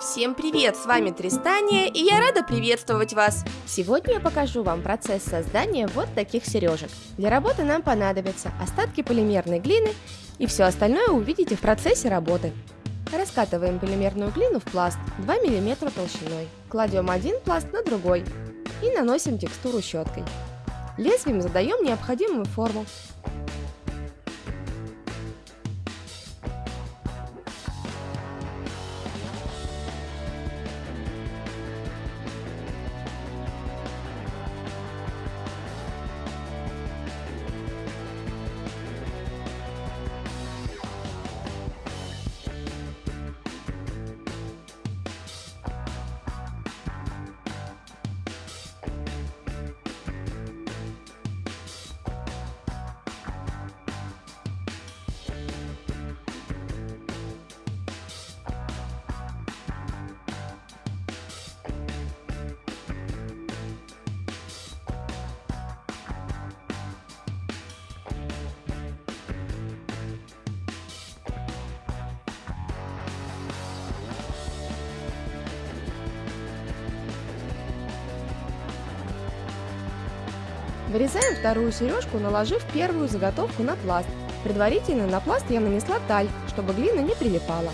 Всем привет, с вами Тристания, и я рада приветствовать вас. Сегодня я покажу вам процесс создания вот таких сережек. Для работы нам понадобятся остатки полимерной глины, и все остальное увидите в процессе работы. Раскатываем полимерную глину в пласт 2 мм толщиной. Кладем один пласт на другой и наносим текстуру щеткой. Лезвием задаем необходимую форму. Вырезаем вторую сережку, наложив первую заготовку на пласт. Предварительно на пласт я нанесла таль, чтобы глина не прилипала.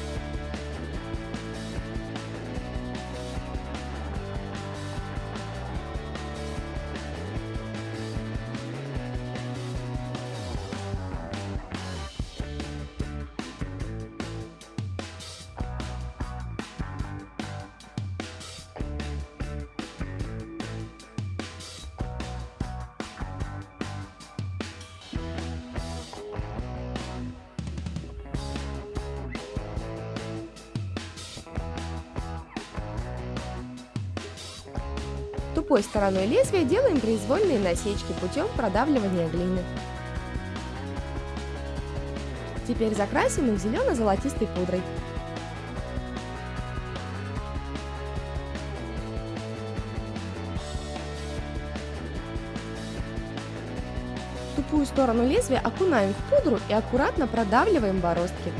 Тупой стороной лезвия делаем произвольные насечки путем продавливания глины. Теперь закрасим их зелено-золотистой пудрой. Тупую сторону лезвия окунаем в пудру и аккуратно продавливаем бороздки.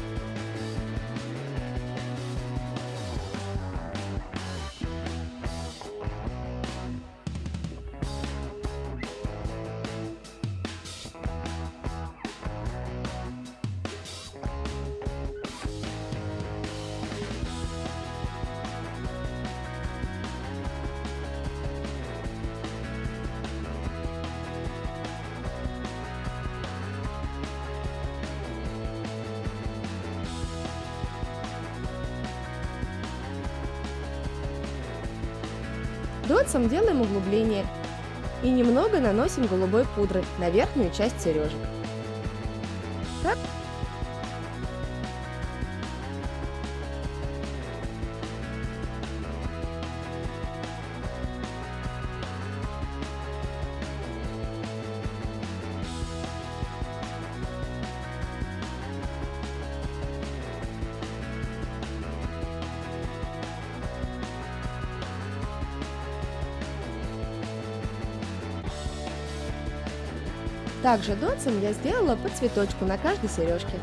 Дотсом делаем углубление и немного наносим голубой пудры на верхнюю часть сережек. Так Также дотсом я сделала по цветочку на каждой сережке.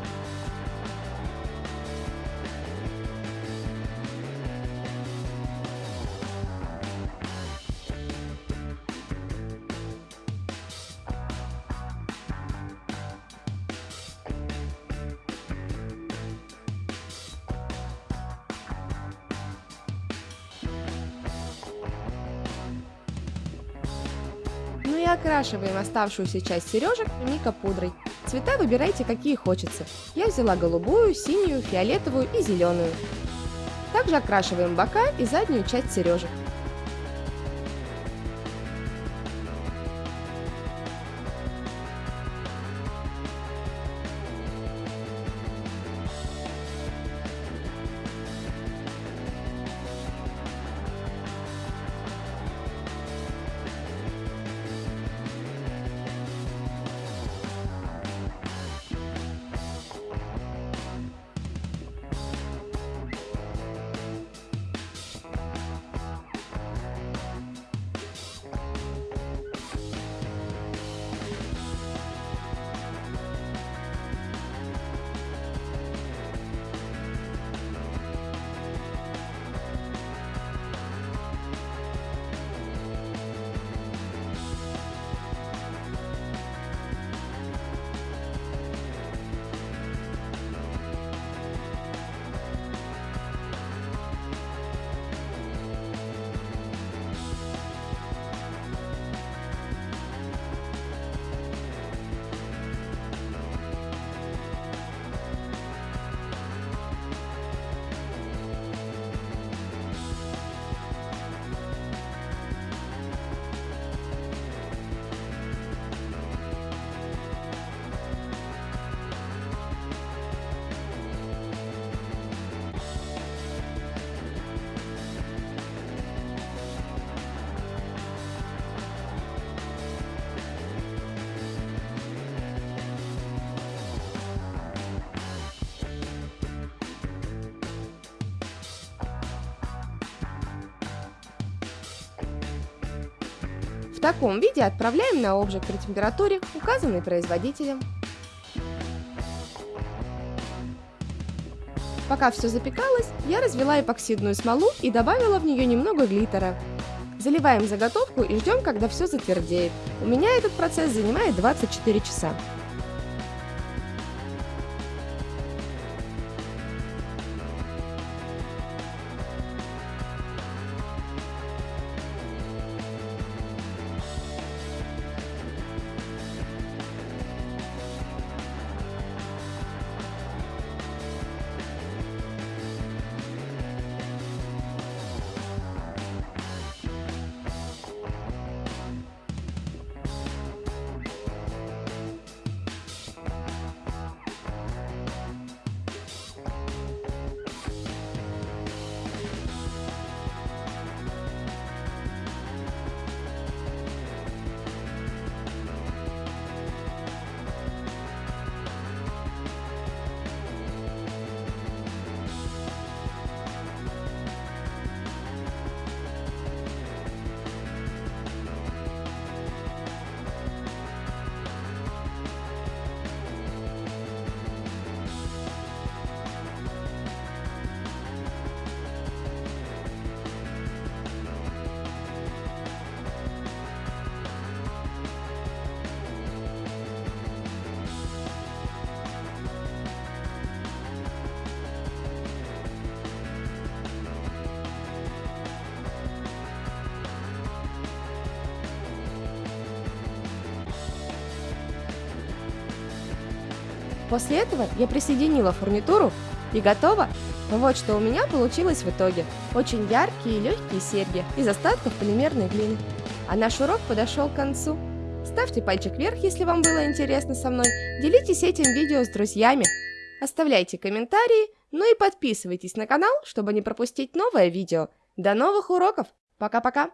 Окрашиваем оставшуюся часть сережек мика пудрой. Цвета выбирайте какие хочется. Я взяла голубую, синюю, фиолетовую и зеленую. Также окрашиваем бока и заднюю часть сережек. Таком виде отправляем на обжиг при температуре, указанной производителем. Пока все запекалось, я развела эпоксидную смолу и добавила в нее немного глиттера. Заливаем заготовку и ждем, когда все затвердеет. У меня этот процесс занимает 24 часа. После этого я присоединила фурнитуру и готово. Вот что у меня получилось в итоге. Очень яркие и легкие серьги из остатков полимерной глины. А наш урок подошел к концу. Ставьте пальчик вверх, если вам было интересно со мной. Делитесь этим видео с друзьями. Оставляйте комментарии, ну и подписывайтесь на канал, чтобы не пропустить новое видео. До новых уроков! Пока-пока!